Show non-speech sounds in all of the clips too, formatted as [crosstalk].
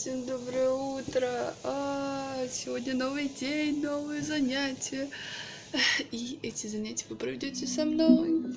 Всем доброе утро! А, сегодня новый день, новые занятия. И эти занятия вы проведете со мной.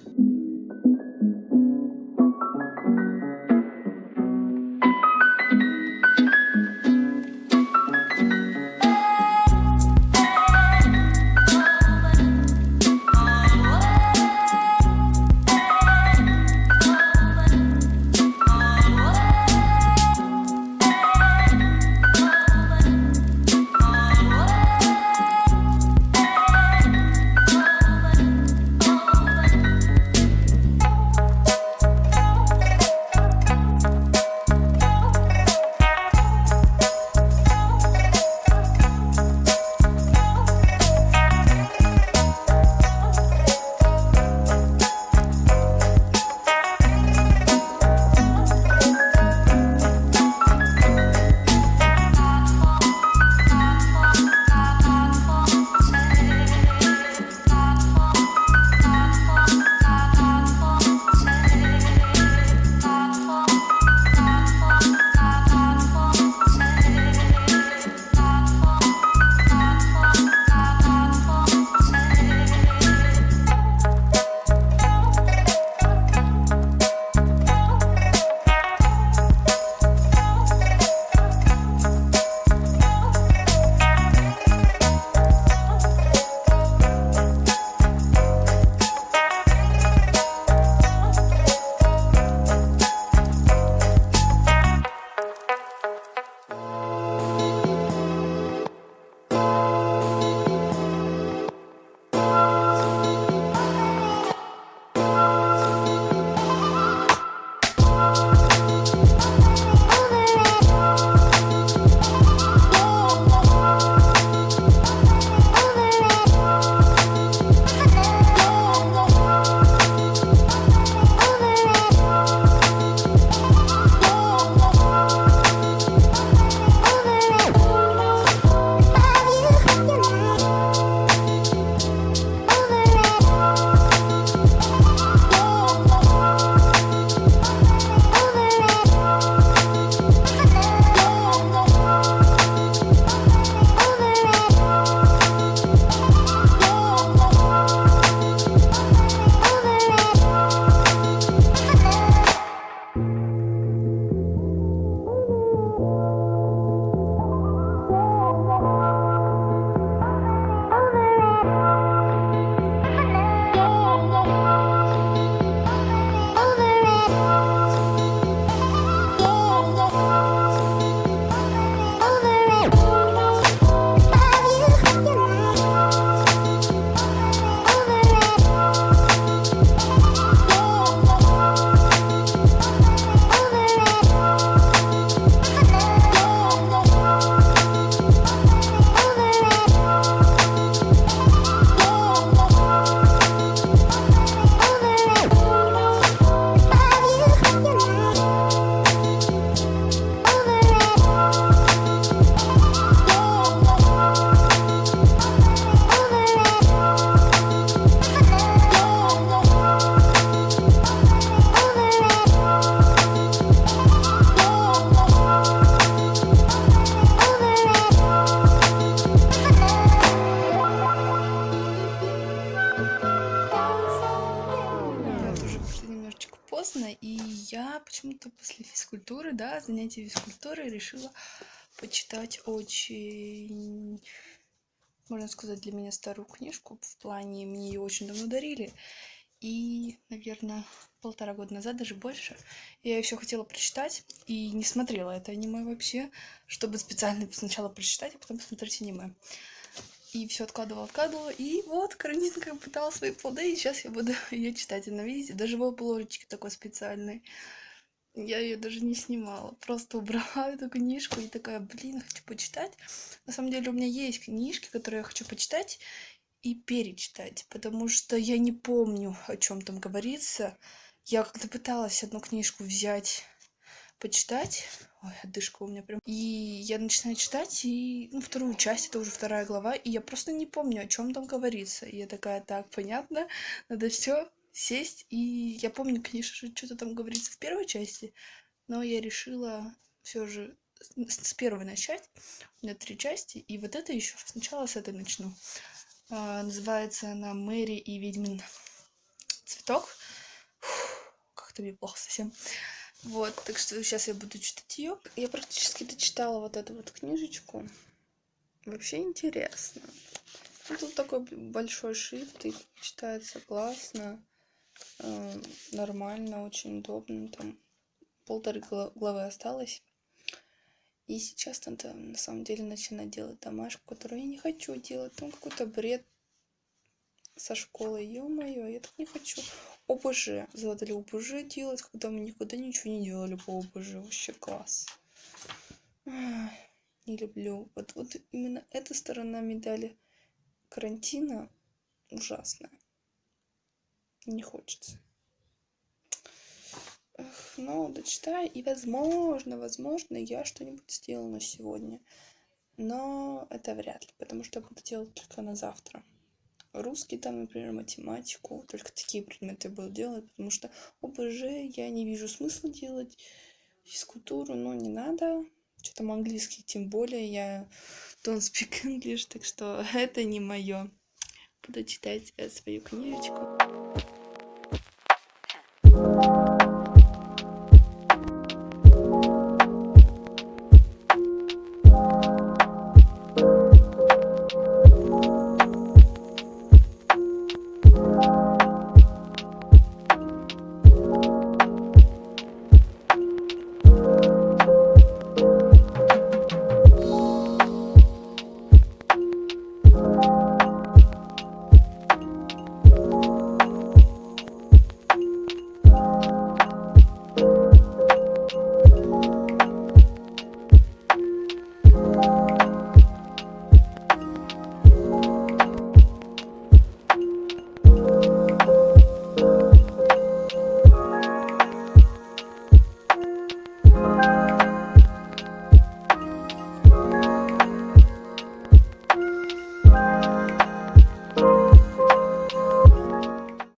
Поздно, и я почему-то после физкультуры, да, занятия физкультуры решила почитать очень, можно сказать, для меня старую книжку, в плане мне ее очень давно дарили, и, наверное, полтора года назад, даже больше, я еще хотела прочитать, и не смотрела это аниме вообще, чтобы специально сначала прочитать, а потом посмотреть аниме и все откладывала, откладывала. И вот карантинка пытала свои плоды, и сейчас я буду [laughs] ее читать. И на видите, даже в обложечке такой специальный. Я ее даже не снимала, просто убрала [laughs] эту книжку и такая, блин, хочу почитать. На самом деле у меня есть книжки, которые я хочу почитать и перечитать, потому что я не помню, о чем там говорится. Я как-то пыталась одну книжку взять почитать. Ой, отдышка у меня прям. И я начинаю читать, и ну, вторую часть, это уже вторая глава, и я просто не помню, о чем там говорится. И я такая, так, понятно, надо все сесть. И я помню, конечно же, что-то там говорится в первой части, но я решила все же с первой начать. У меня три части, и вот это еще сначала с этой начну. А, называется она Мэри и ведьмин цветок. Как-то мне плохо совсем. Вот, так что сейчас я буду читать ее. Я практически дочитала вот эту вот книжечку. Вообще интересно. Ну, тут такой большой шрифт, и читается классно, э, нормально, очень удобно. Там полторы главы осталось. И сейчас надо на самом деле начинать делать домашку, которую я не хочу делать. Там какой-то бред со школы. Ё-моё, я так не хочу. ОБЖ. Задали ОБЖ делать, когда мы никогда ничего не делали по ОБЖ. Вообще класс. Не люблю. Вот, вот именно эта сторона медали карантина ужасная. Не хочется. Эх, ну, дочитаю, и возможно, возможно, я что-нибудь сделаю сегодня. Но это вряд ли, потому что я буду делать только на завтра. Русский там, например, математику, только такие предметы буду делать, потому что ОБЖ я не вижу смысла делать. Физкультуру, но не надо. Что там английский, тем более я don't speak English, так что [laughs] это не мое. Буду читать э, свою книжечку.